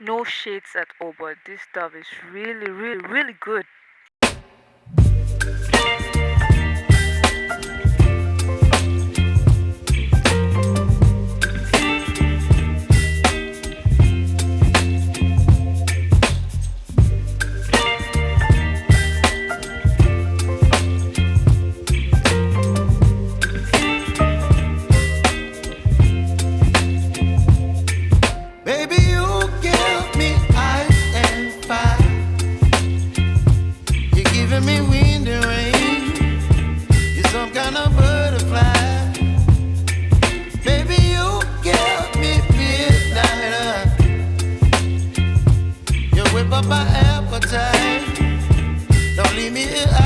no shades at all but this stuff is really really really good. whip up my appetite. Don't leave me here.